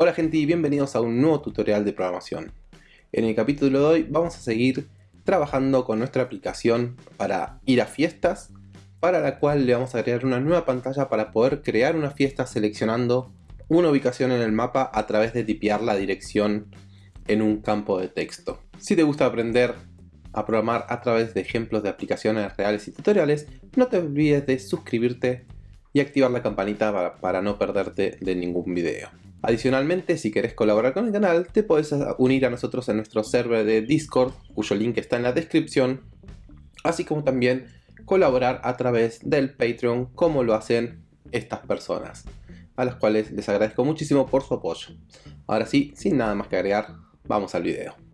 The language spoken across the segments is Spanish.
Hola gente y bienvenidos a un nuevo tutorial de programación. En el capítulo de hoy vamos a seguir trabajando con nuestra aplicación para ir a fiestas, para la cual le vamos a crear una nueva pantalla para poder crear una fiesta seleccionando una ubicación en el mapa a través de tipear la dirección en un campo de texto. Si te gusta aprender a programar a través de ejemplos de aplicaciones reales y tutoriales, no te olvides de suscribirte y activar la campanita para, para no perderte de ningún video. Adicionalmente, si querés colaborar con el canal, te puedes unir a nosotros en nuestro server de Discord, cuyo link está en la descripción, así como también colaborar a través del Patreon, como lo hacen estas personas, a las cuales les agradezco muchísimo por su apoyo. Ahora sí, sin nada más que agregar, vamos al video.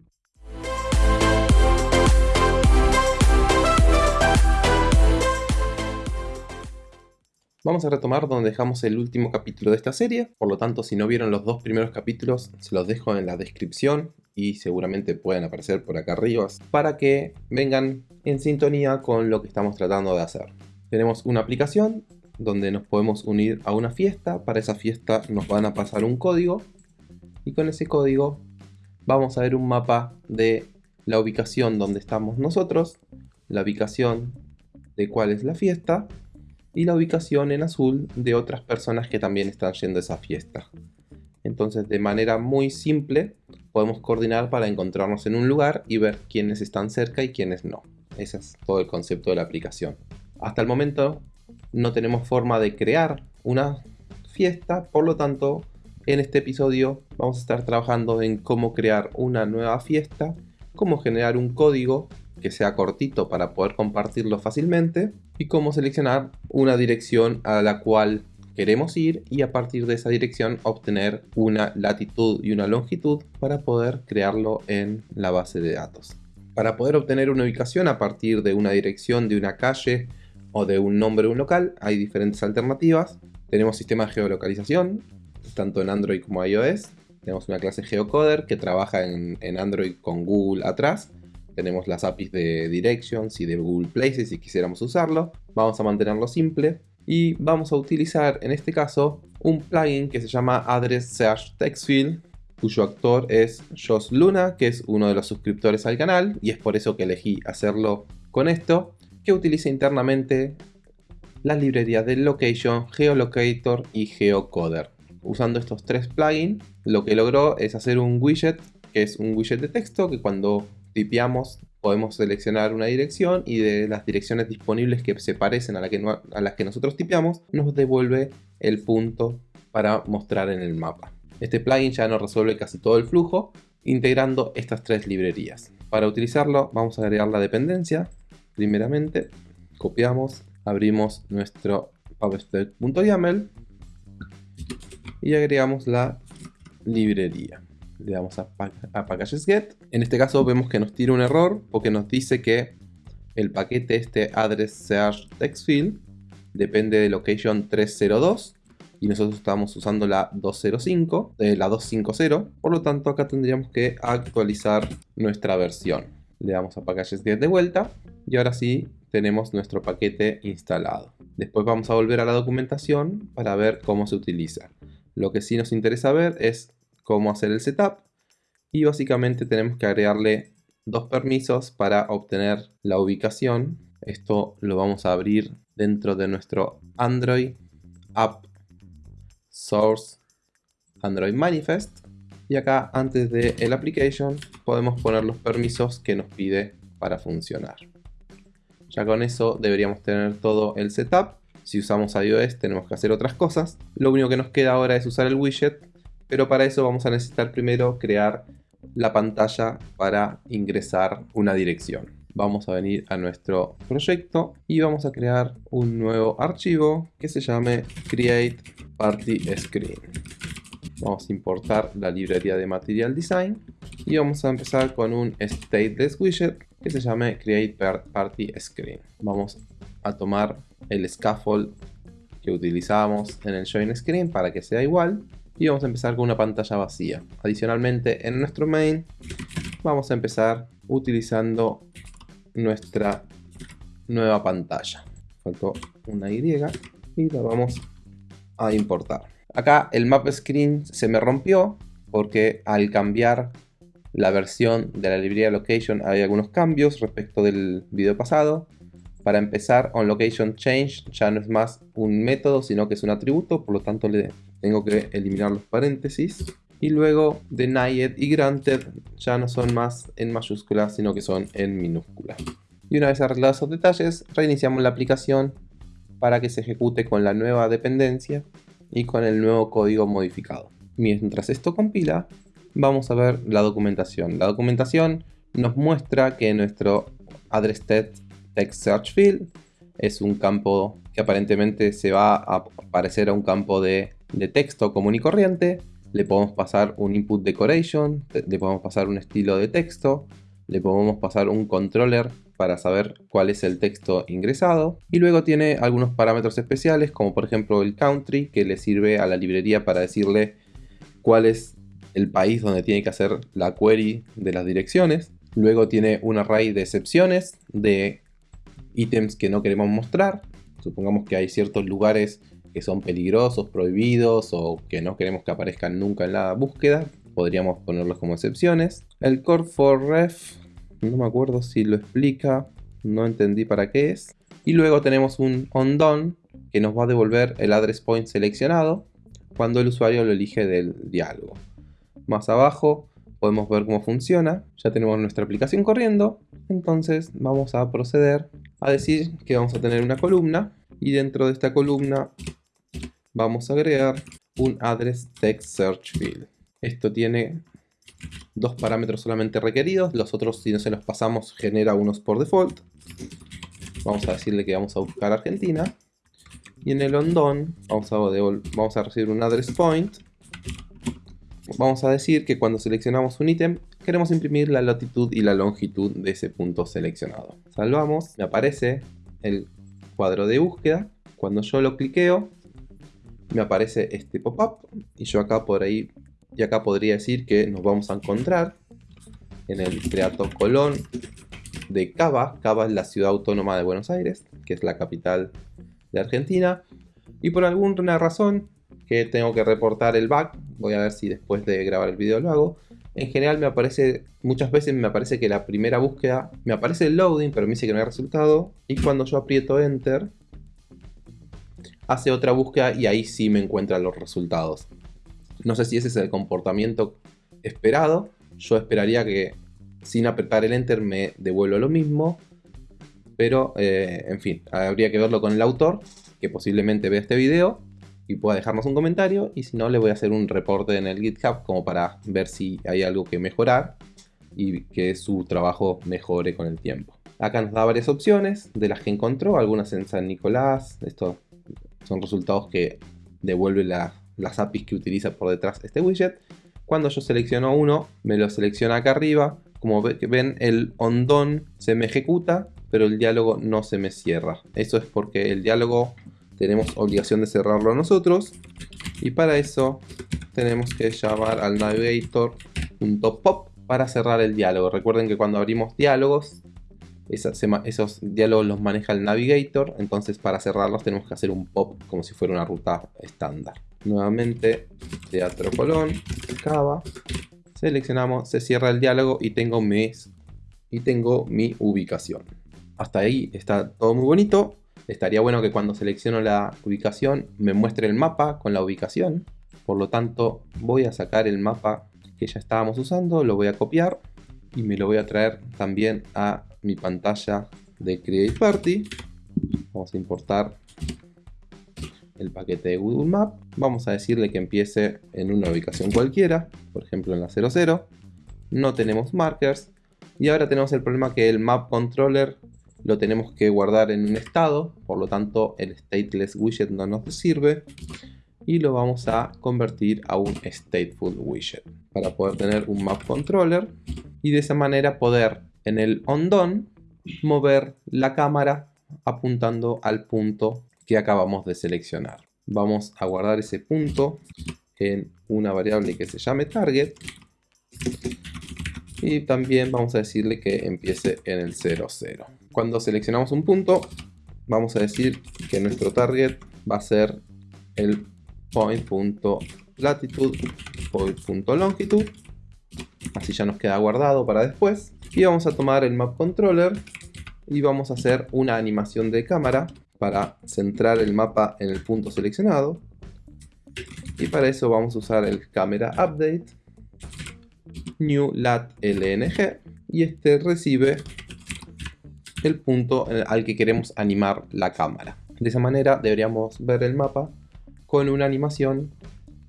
Vamos a retomar donde dejamos el último capítulo de esta serie, por lo tanto si no vieron los dos primeros capítulos se los dejo en la descripción y seguramente pueden aparecer por acá arriba para que vengan en sintonía con lo que estamos tratando de hacer. Tenemos una aplicación donde nos podemos unir a una fiesta, para esa fiesta nos van a pasar un código y con ese código vamos a ver un mapa de la ubicación donde estamos nosotros, la ubicación de cuál es la fiesta y la ubicación en azul de otras personas que también están yendo a esa fiesta. Entonces de manera muy simple podemos coordinar para encontrarnos en un lugar y ver quiénes están cerca y quiénes no. Ese es todo el concepto de la aplicación. Hasta el momento no tenemos forma de crear una fiesta, por lo tanto en este episodio vamos a estar trabajando en cómo crear una nueva fiesta, cómo generar un código que sea cortito para poder compartirlo fácilmente y cómo seleccionar una dirección a la cual queremos ir y a partir de esa dirección obtener una latitud y una longitud para poder crearlo en la base de datos. Para poder obtener una ubicación a partir de una dirección de una calle o de un nombre de un local hay diferentes alternativas. Tenemos sistema de geolocalización, tanto en Android como iOS. Tenemos una clase geocoder que trabaja en, en Android con Google atrás tenemos las APIs de Directions y de Google Places si quisiéramos usarlo. Vamos a mantenerlo simple. Y vamos a utilizar en este caso un plugin que se llama Address Search Text Field cuyo actor es Josh Luna, que es uno de los suscriptores al canal, y es por eso que elegí hacerlo con esto, que utiliza internamente las librerías de Location, Geolocator y Geocoder. Usando estos tres plugins, lo que logró es hacer un widget, que es un widget de texto, que cuando tipeamos, podemos seleccionar una dirección y de las direcciones disponibles que se parecen a, la que a las que nosotros tipeamos, nos devuelve el punto para mostrar en el mapa. Este plugin ya nos resuelve casi todo el flujo, integrando estas tres librerías. Para utilizarlo vamos a agregar la dependencia. Primeramente, copiamos, abrimos nuestro pubspec.yaml y agregamos la librería le damos a, packages get. En este caso vemos que nos tira un error porque nos dice que el paquete este address search text field depende de location 302 y nosotros estamos usando la 205, eh, la 250, por lo tanto acá tendríamos que actualizar nuestra versión. Le damos a packages get de vuelta y ahora sí tenemos nuestro paquete instalado. Después vamos a volver a la documentación para ver cómo se utiliza. Lo que sí nos interesa ver es cómo hacer el setup y básicamente tenemos que agregarle dos permisos para obtener la ubicación. Esto lo vamos a abrir dentro de nuestro Android App Source Android Manifest. Y acá antes de el application podemos poner los permisos que nos pide para funcionar. Ya con eso deberíamos tener todo el setup. Si usamos iOS tenemos que hacer otras cosas. Lo único que nos queda ahora es usar el widget pero para eso vamos a necesitar primero crear la pantalla para ingresar una dirección. Vamos a venir a nuestro proyecto y vamos a crear un nuevo archivo que se llame Create Party Screen. Vamos a importar la librería de Material Design y vamos a empezar con un stateless widget que se llame Create Party Screen. Vamos a tomar el scaffold que utilizamos en el Join Screen para que sea igual y vamos a empezar con una pantalla vacía. Adicionalmente en nuestro main vamos a empezar utilizando nuestra nueva pantalla. Faltó una Y y la vamos a importar. Acá el map screen se me rompió porque al cambiar la versión de la librería location hay algunos cambios respecto del video pasado. Para empezar, onLocationChange ya no es más un método, sino que es un atributo, por lo tanto le tengo que eliminar los paréntesis. Y luego denied y granted ya no son más en mayúsculas, sino que son en minúsculas. Y una vez arreglados esos detalles, reiniciamos la aplicación para que se ejecute con la nueva dependencia y con el nuevo código modificado. Mientras esto compila, vamos a ver la documentación. La documentación nos muestra que nuestro address text search field es un campo que aparentemente se va a parecer a un campo de, de texto común y corriente. Le podemos pasar un input decoration, le podemos pasar un estilo de texto, le podemos pasar un controller para saber cuál es el texto ingresado y luego tiene algunos parámetros especiales como por ejemplo el country que le sirve a la librería para decirle cuál es el país donde tiene que hacer la query de las direcciones. Luego tiene un array de excepciones de ítems que no queremos mostrar. Supongamos que hay ciertos lugares que son peligrosos, prohibidos o que no queremos que aparezcan nunca en la búsqueda. Podríamos ponerlos como excepciones. El core for ref, no me acuerdo si lo explica, no entendí para qué es. Y luego tenemos un onDone que nos va a devolver el address point seleccionado cuando el usuario lo elige del diálogo. Más abajo podemos ver cómo funciona. Ya tenemos nuestra aplicación corriendo. Entonces vamos a proceder a decir que vamos a tener una columna. Y dentro de esta columna vamos a agregar un address text search field. Esto tiene dos parámetros solamente requeridos. Los otros si no se los pasamos genera unos por default. Vamos a decirle que vamos a buscar Argentina. Y en el ondón vamos a, vamos a recibir un address point vamos a decir que cuando seleccionamos un ítem queremos imprimir la latitud y la longitud de ese punto seleccionado. Salvamos, me aparece el cuadro de búsqueda. Cuando yo lo cliqueo, me aparece este pop-up y yo acá por ahí y acá podría decir que nos vamos a encontrar en el Creato Colón de Cava. Cava es la ciudad autónoma de Buenos Aires, que es la capital de Argentina. Y por alguna razón que tengo que reportar el bug. Voy a ver si después de grabar el video lo hago. En general me aparece, muchas veces me aparece que la primera búsqueda, me aparece el loading, pero me dice que no hay resultado. Y cuando yo aprieto enter, hace otra búsqueda y ahí sí me encuentran los resultados. No sé si ese es el comportamiento esperado. Yo esperaría que sin apretar el enter me devuelva lo mismo. Pero, eh, en fin, habría que verlo con el autor, que posiblemente vea este video y pueda dejarnos un comentario y si no le voy a hacer un reporte en el GitHub como para ver si hay algo que mejorar y que su trabajo mejore con el tiempo. Acá nos da varias opciones de las que encontró, algunas en San Nicolás, estos son resultados que devuelve las APIs que utiliza por detrás este widget. Cuando yo selecciono uno, me lo selecciona acá arriba, como ven el ondón se me ejecuta, pero el diálogo no se me cierra. Eso es porque el diálogo tenemos obligación de cerrarlo nosotros y para eso tenemos que llamar al navigator.pop para cerrar el diálogo. Recuerden que cuando abrimos diálogos, esos diálogos los maneja el navigator, entonces para cerrarlos tenemos que hacer un pop como si fuera una ruta estándar. Nuevamente, Teatro Colón, Cava, seleccionamos, se cierra el diálogo y tengo, mis, y tengo mi ubicación. Hasta ahí está todo muy bonito. Estaría bueno que cuando selecciono la ubicación me muestre el mapa con la ubicación. Por lo tanto voy a sacar el mapa que ya estábamos usando, lo voy a copiar y me lo voy a traer también a mi pantalla de Create Party. Vamos a importar el paquete de Google Map. Vamos a decirle que empiece en una ubicación cualquiera, por ejemplo en la 00. No tenemos markers. Y ahora tenemos el problema que el Map Controller lo tenemos que guardar en un estado, por lo tanto el stateless widget no nos sirve y lo vamos a convertir a un stateful widget para poder tener un map controller y de esa manera poder en el ondone mover la cámara apuntando al punto que acabamos de seleccionar. Vamos a guardar ese punto en una variable que se llame target y también vamos a decirle que empiece en el 00. Cuando seleccionamos un punto, vamos a decir que nuestro target va a ser el point.latitude, point.longitude. Así ya nos queda guardado para después. Y vamos a tomar el map controller y vamos a hacer una animación de cámara para centrar el mapa en el punto seleccionado. Y para eso vamos a usar el camera update, new lat lng y este recibe el punto al que queremos animar la cámara. De esa manera deberíamos ver el mapa con una animación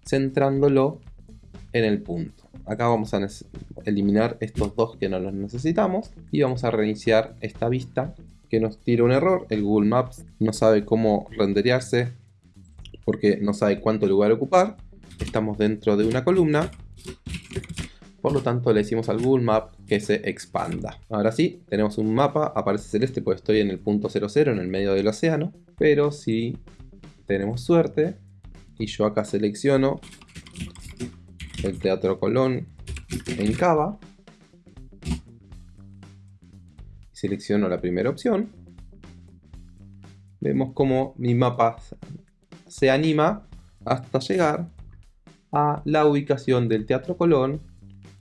centrándolo en el punto. Acá vamos a eliminar estos dos que no los necesitamos y vamos a reiniciar esta vista que nos tira un error. El Google Maps no sabe cómo renderearse porque no sabe cuánto lugar ocupar. Estamos dentro de una columna por lo tanto le decimos al Google Map que se expanda. Ahora sí, tenemos un mapa, aparece celeste porque estoy en el punto 00 en el medio del océano. Pero si tenemos suerte y yo acá selecciono el Teatro Colón en Cava. Selecciono la primera opción. Vemos como mi mapa se anima hasta llegar a la ubicación del Teatro Colón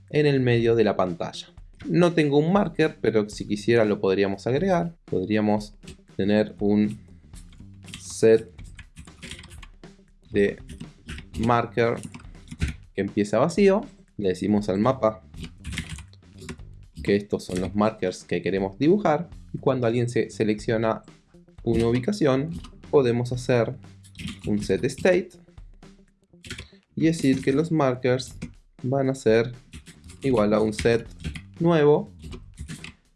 en el medio de la pantalla. No tengo un marker, pero si quisiera lo podríamos agregar. Podríamos tener un set de marker empieza vacío. Le decimos al mapa que estos son los markers que queremos dibujar. Y cuando alguien se selecciona una ubicación, podemos hacer un set state y decir que los markers van a ser igual a un set nuevo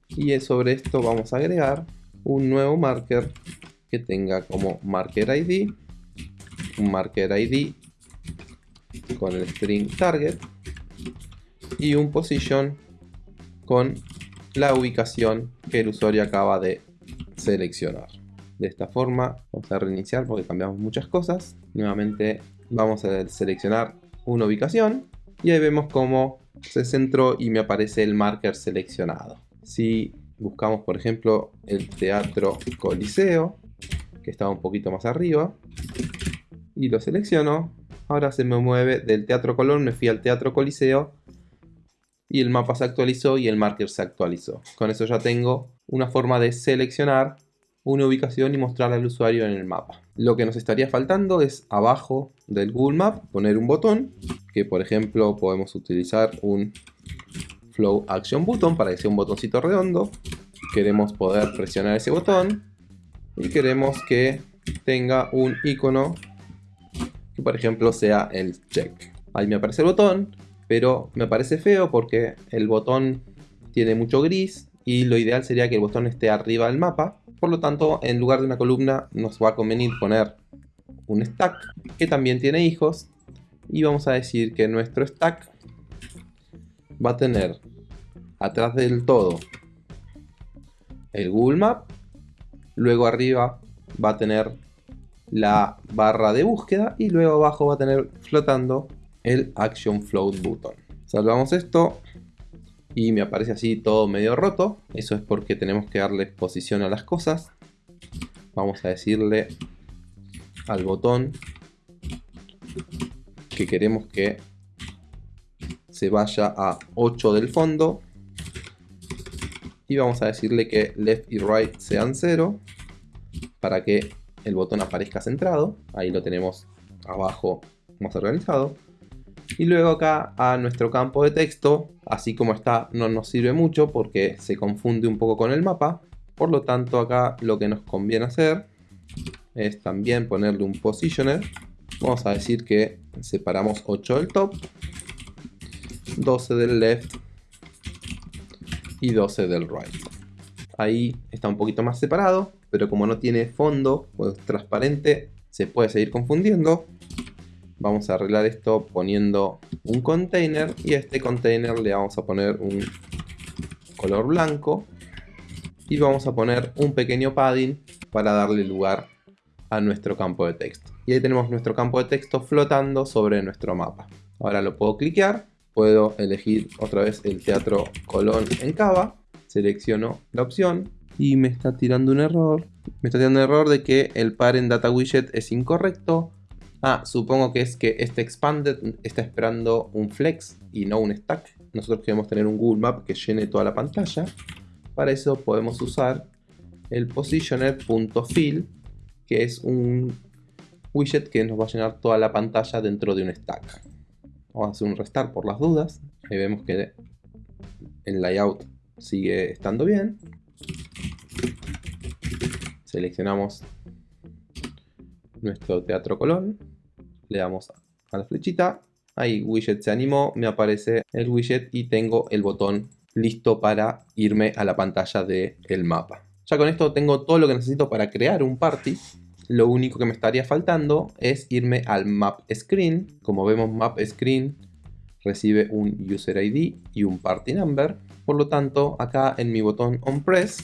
y sobre esto vamos a agregar un nuevo marker que tenga como marker id un marker id con el string target y un position con la ubicación que el usuario acaba de seleccionar de esta forma vamos a reiniciar porque cambiamos muchas cosas nuevamente vamos a seleccionar una ubicación y ahí vemos como se centró y me aparece el marker seleccionado. Si buscamos por ejemplo el Teatro Coliseo, que estaba un poquito más arriba, y lo selecciono, ahora se me mueve del Teatro Colón, me fui al Teatro Coliseo, y el mapa se actualizó y el marker se actualizó. Con eso ya tengo una forma de seleccionar una ubicación y mostrarla al usuario en el mapa. Lo que nos estaría faltando es abajo del Google Map poner un botón, que por ejemplo podemos utilizar un Flow Action Button para que sea un botoncito redondo. Queremos poder presionar ese botón y queremos que tenga un icono por ejemplo sea el check. Ahí me aparece el botón, pero me parece feo porque el botón tiene mucho gris y lo ideal sería que el botón esté arriba del mapa. Por lo tanto, en lugar de una columna nos va a convenir poner un stack que también tiene hijos. Y vamos a decir que nuestro stack va a tener atrás del todo el Google Map, luego arriba va a tener la barra de búsqueda y luego abajo va a tener flotando el Action Float Button. Salvamos esto, y me aparece así todo medio roto. Eso es porque tenemos que darle posición a las cosas. Vamos a decirle al botón que queremos que se vaya a 8 del fondo. Y vamos a decirle que left y right sean 0 para que el botón aparezca centrado. Ahí lo tenemos abajo más organizado. Y luego acá a nuestro campo de texto, así como está, no nos sirve mucho porque se confunde un poco con el mapa. Por lo tanto acá lo que nos conviene hacer es también ponerle un positioner. Vamos a decir que separamos 8 del top, 12 del left y 12 del right. Ahí está un poquito más separado, pero como no tiene fondo pues transparente, se puede seguir confundiendo. Vamos a arreglar esto poniendo un container y a este container le vamos a poner un color blanco y vamos a poner un pequeño padding para darle lugar a nuestro campo de texto. Y ahí tenemos nuestro campo de texto flotando sobre nuestro mapa. Ahora lo puedo cliquear, puedo elegir otra vez el Teatro Colón en Cava, selecciono la opción y me está tirando un error. Me está tirando un error de que el parent data widget es incorrecto Ah, supongo que es que este expanded está esperando un flex y no un stack. Nosotros queremos tener un Google Map que llene toda la pantalla. Para eso podemos usar el positioner.fill, que es un widget que nos va a llenar toda la pantalla dentro de un stack. Vamos a hacer un restart por las dudas. Ahí vemos que el layout sigue estando bien. Seleccionamos nuestro Teatro Colón. Le damos a la flechita. Ahí widget se animó, me aparece el widget y tengo el botón listo para irme a la pantalla del el mapa. Ya con esto tengo todo lo que necesito para crear un party. Lo único que me estaría faltando es irme al map screen. Como vemos map screen recibe un user ID y un party number. Por lo tanto acá en mi botón on press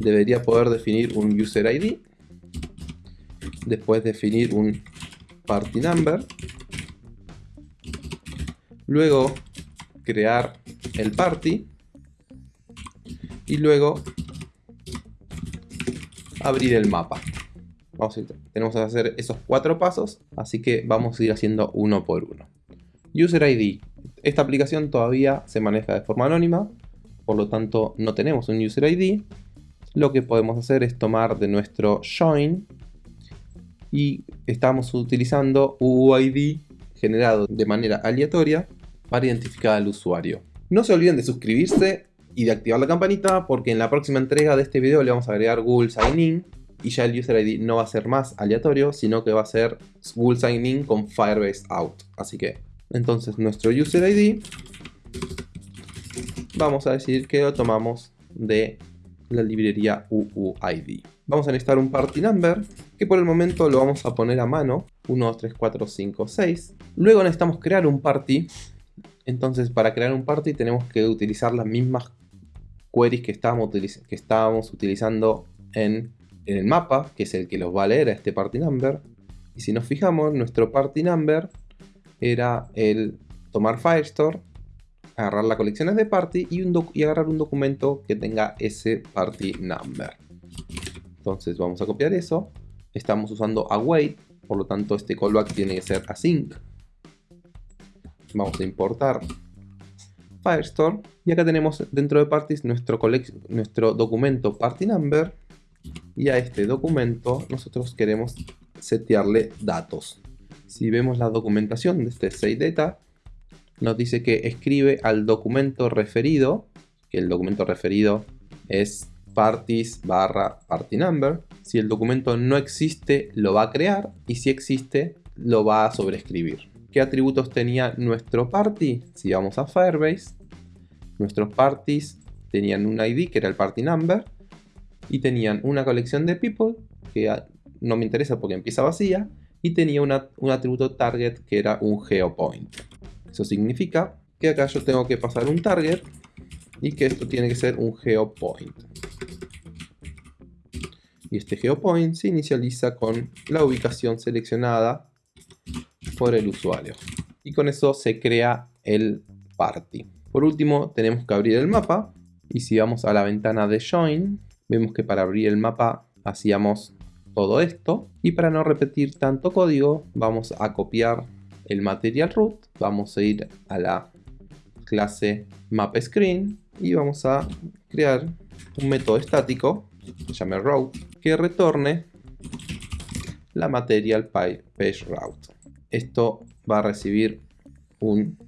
debería poder definir un user ID. Después definir un party number. Luego crear el party y luego abrir el mapa. Vamos a tenemos que hacer esos cuatro pasos, así que vamos a ir haciendo uno por uno. User ID. Esta aplicación todavía se maneja de forma anónima, por lo tanto no tenemos un User ID. Lo que podemos hacer es tomar de nuestro join y estamos utilizando UID generado de manera aleatoria para identificar al usuario. No se olviden de suscribirse y de activar la campanita porque en la próxima entrega de este video le vamos a agregar Google Sign In y ya el User ID no va a ser más aleatorio, sino que va a ser Google Sign In con Firebase Out. Así que, entonces nuestro User ID vamos a decir que lo tomamos de la librería UUID. Vamos a necesitar un party number, que por el momento lo vamos a poner a mano. 1, 2, 3, 4, 5, 6. Luego necesitamos crear un party. Entonces para crear un party tenemos que utilizar las mismas queries que estábamos, que estábamos utilizando en, el mapa, que es el que los va a leer a este party number. Y si nos fijamos, nuestro party number era el tomar Firestore, agarrar las colecciones de party y, y agarrar un documento que tenga ese party number. Entonces vamos a copiar eso. Estamos usando await, por lo tanto este callback tiene que ser async. Vamos a importar Firestore. Y acá tenemos dentro de parties nuestro, nuestro documento party number. Y a este documento nosotros queremos setearle datos. Si vemos la documentación de este SateData, nos dice que escribe al documento referido, que el documento referido es parties barra party number. Si el documento no existe, lo va a crear y si existe, lo va a sobreescribir. ¿Qué atributos tenía nuestro party? Si vamos a Firebase, nuestros parties tenían un ID que era el party number y tenían una colección de people que no me interesa porque empieza vacía y tenía un atributo target que era un geopoint. Eso significa que acá yo tengo que pasar un target y que esto tiene que ser un geopoint. Y este geopoint se inicializa con la ubicación seleccionada por el usuario. Y con eso se crea el party. Por último, tenemos que abrir el mapa. Y si vamos a la ventana de Join, vemos que para abrir el mapa hacíamos todo esto. Y para no repetir tanto código, vamos a copiar el material root. Vamos a ir a la clase MapScreen y vamos a crear un método estático que llame route que retorne la material page route esto va a recibir un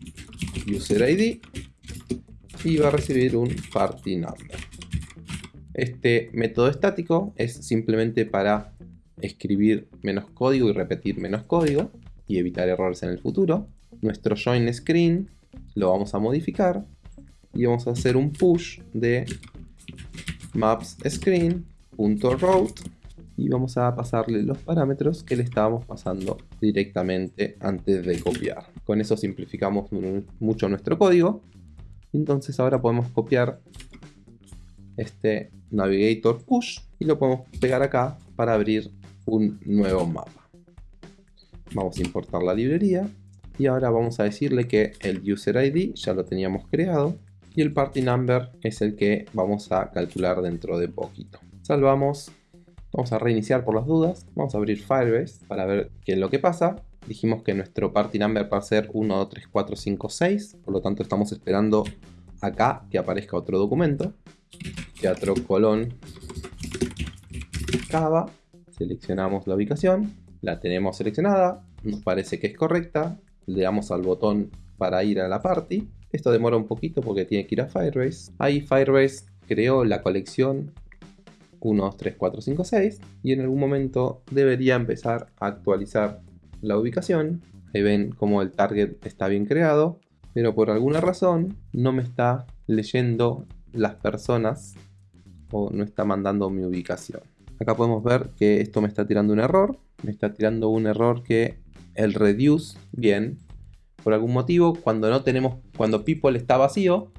user ID y va a recibir un party number. Este método estático es simplemente para escribir menos código y repetir menos código y evitar errores en el futuro. Nuestro join screen lo vamos a modificar y vamos a hacer un push de maps screen.route y vamos a pasarle los parámetros que le estábamos pasando directamente antes de copiar. Con eso simplificamos mucho nuestro código. Entonces ahora podemos copiar este navigator push y lo podemos pegar acá para abrir un nuevo mapa. Vamos a importar la librería y ahora vamos a decirle que el user ID ya lo teníamos creado y el party number es el que vamos a calcular dentro de poquito. Salvamos Vamos a reiniciar por las dudas. Vamos a abrir Firebase para ver qué es lo que pasa. Dijimos que nuestro party number va a ser 1, 2, 3, 4, 5, 6. Por lo tanto estamos esperando acá que aparezca otro documento. Teatro Colón Cava. Seleccionamos la ubicación. La tenemos seleccionada. Nos parece que es correcta. Le damos al botón para ir a la party. Esto demora un poquito porque tiene que ir a Firebase. Ahí Firebase creó la colección 1, 2, 3, 4, 5, 6 y en algún momento debería empezar a actualizar la ubicación. Ahí ven cómo el target está bien creado, pero por alguna razón no me está leyendo las personas o no está mandando mi ubicación. Acá podemos ver que esto me está tirando un error, me está tirando un error que el reduce, bien, por algún motivo, cuando no tenemos, cuando people está vacío,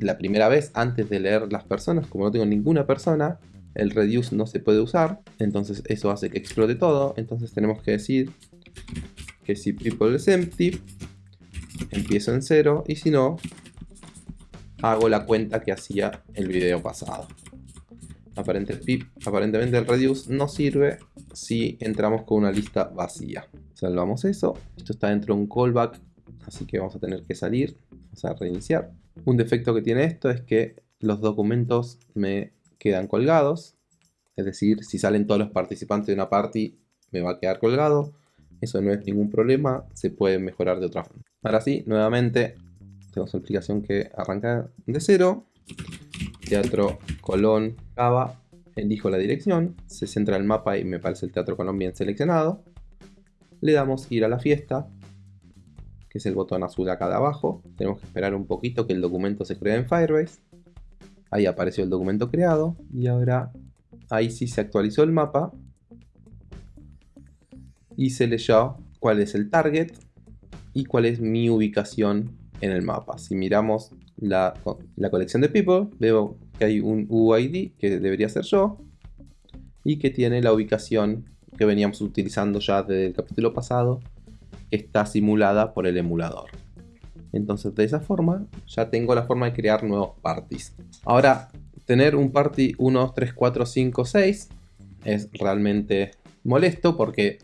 la primera vez antes de leer las personas, como no tengo ninguna persona, el reduce no se puede usar, entonces eso hace que explote todo, entonces tenemos que decir que si people es empty, empiezo en cero, y si no, hago la cuenta que hacía el video pasado. aparentemente el reduce no sirve si entramos con una lista vacía. Salvamos eso, esto está dentro de un callback, así que vamos a tener que salir, vamos a reiniciar. Un defecto que tiene esto es que los documentos me quedan colgados. Es decir, si salen todos los participantes de una party, me va a quedar colgado. Eso no es ningún problema, se puede mejorar de otra forma. Ahora sí, nuevamente, tenemos una aplicación que arranca de cero. Teatro Colón Cava, elijo la dirección, se centra el mapa y me parece el Teatro Colón bien seleccionado. Le damos ir a la fiesta, que es el botón azul acá de abajo. Tenemos que esperar un poquito que el documento se cree en Firebase. Ahí apareció el documento creado y ahora ahí sí se actualizó el mapa y se leyó cuál es el target y cuál es mi ubicación en el mapa. Si miramos la, la colección de people, veo que hay un UID que debería ser yo y que tiene la ubicación que veníamos utilizando ya desde el capítulo pasado, que está simulada por el emulador. Entonces de esa forma ya tengo la forma de crear nuevos parties. Ahora, tener un party 1, 2, 3, 4, 5, 6 es realmente molesto porque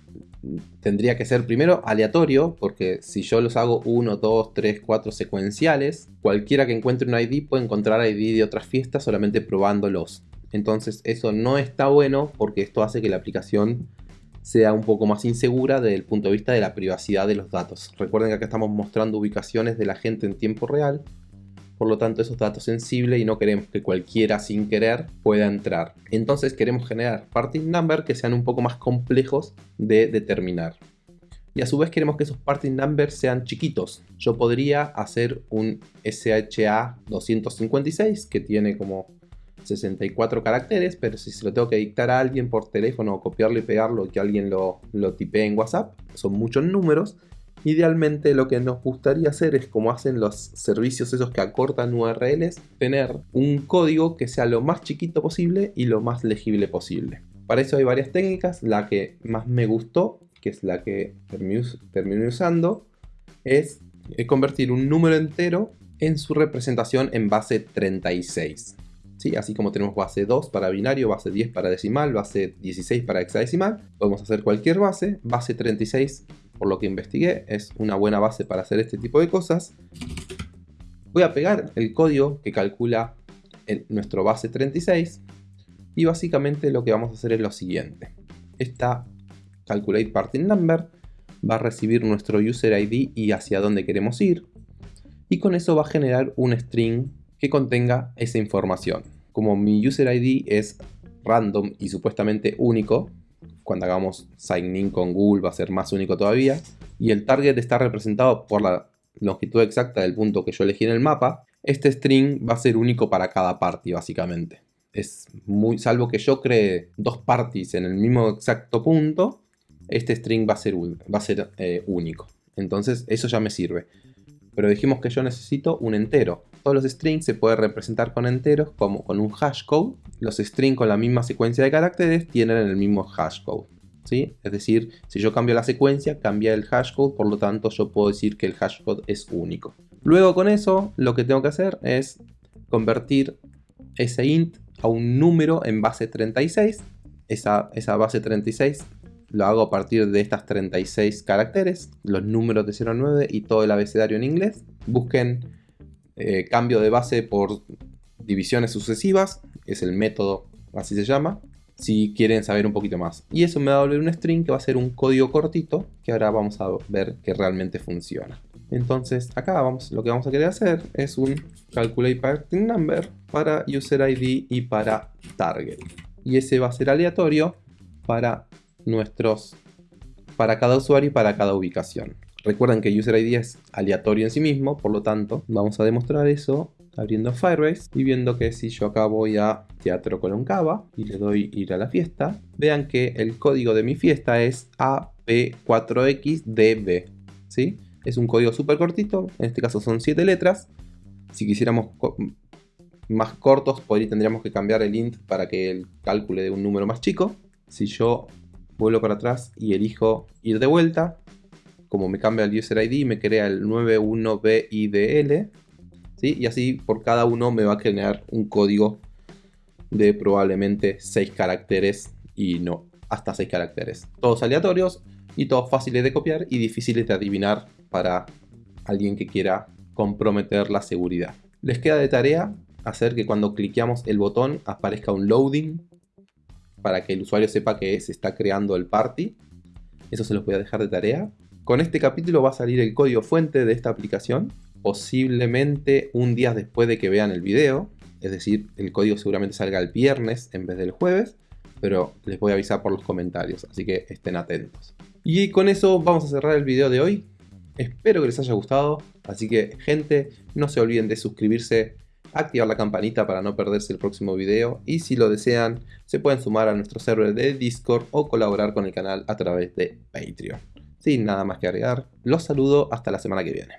tendría que ser primero aleatorio, porque si yo los hago 1, 2, 3, 4 secuenciales, cualquiera que encuentre un ID puede encontrar ID de otras fiestas solamente probándolos. Entonces eso no está bueno porque esto hace que la aplicación sea un poco más insegura desde el punto de vista de la privacidad de los datos. Recuerden que acá estamos mostrando ubicaciones de la gente en tiempo real, por lo tanto esos datos sensibles y no queremos que cualquiera sin querer pueda entrar. Entonces queremos generar party number que sean un poco más complejos de determinar. Y a su vez queremos que esos party numbers sean chiquitos. Yo podría hacer un SHA 256 que tiene como 64 caracteres, pero si se lo tengo que dictar a alguien por teléfono o copiarlo y pegarlo y que alguien lo, lo tipee en WhatsApp, son muchos números. Idealmente lo que nos gustaría hacer es como hacen los servicios esos que acortan URLs, tener un código que sea lo más chiquito posible y lo más legible posible. Para eso hay varias técnicas, la que más me gustó, que es la que terminé usando, es convertir un número entero en su representación en base 36. Así como tenemos base 2 para binario, base 10 para decimal, base 16 para hexadecimal, podemos hacer cualquier base. Base 36, por lo que investigué, es una buena base para hacer este tipo de cosas. Voy a pegar el código que calcula nuestro base 36 y básicamente lo que vamos a hacer es lo siguiente. Esta calculate parting number va a recibir nuestro user ID y hacia dónde queremos ir y con eso va a generar un string que contenga esa información como mi user ID es random y supuestamente único, cuando hagamos sign in con Google va a ser más único todavía, y el target está representado por la longitud exacta del punto que yo elegí en el mapa, este string va a ser único para cada party básicamente. Es muy, salvo que yo cree dos parties en el mismo exacto punto, este string va a ser, va a ser eh, único. Entonces eso ya me sirve. Pero dijimos que yo necesito un entero todos los strings se pueden representar con enteros como con un hashcode. Los strings con la misma secuencia de caracteres tienen el mismo hashcode. ¿sí? Es decir, si yo cambio la secuencia, cambia el hashcode, por lo tanto yo puedo decir que el hashcode es único. Luego con eso, lo que tengo que hacer es convertir ese int a un número en base 36 esa, esa base 36 lo hago a partir de estas 36 caracteres, los números de 0 a 9 y todo el abecedario en inglés. Busquen eh, cambio de base por divisiones sucesivas, es el método, así se llama, si quieren saber un poquito más. Y eso me va a volver un string que va a ser un código cortito, que ahora vamos a ver que realmente funciona. Entonces acá vamos, lo que vamos a querer hacer es un calculate parting number para user ID y para target. Y ese va a ser aleatorio para nuestros para cada usuario y para cada ubicación. Recuerden que user ID es aleatorio en sí mismo, por lo tanto vamos a demostrar eso abriendo Firebase y viendo que si yo acá voy a Teatro Cava y le doy ir a la fiesta, vean que el código de mi fiesta es AP4XDB, ¿sí? Es un código súper cortito, en este caso son 7 letras. Si quisiéramos más cortos, podría, tendríamos que cambiar el int para que el cálculo de un número más chico. Si yo vuelvo para atrás y elijo ir de vuelta, como me cambia el user ID, me crea el 91BIDL, ¿sí? y así por cada uno me va a generar un código de probablemente 6 caracteres y no hasta 6 caracteres. Todos aleatorios y todos fáciles de copiar y difíciles de adivinar para alguien que quiera comprometer la seguridad. Les queda de tarea hacer que cuando cliqueamos el botón aparezca un loading para que el usuario sepa que se está creando el party. Eso se los voy a dejar de tarea. Con este capítulo va a salir el código fuente de esta aplicación, posiblemente un día después de que vean el video. Es decir, el código seguramente salga el viernes en vez del jueves, pero les voy a avisar por los comentarios, así que estén atentos. Y con eso vamos a cerrar el video de hoy. Espero que les haya gustado, así que gente, no se olviden de suscribirse activar la campanita para no perderse el próximo video y si lo desean se pueden sumar a nuestro server de Discord o colaborar con el canal a través de Patreon. Sin nada más que agregar, los saludo hasta la semana que viene.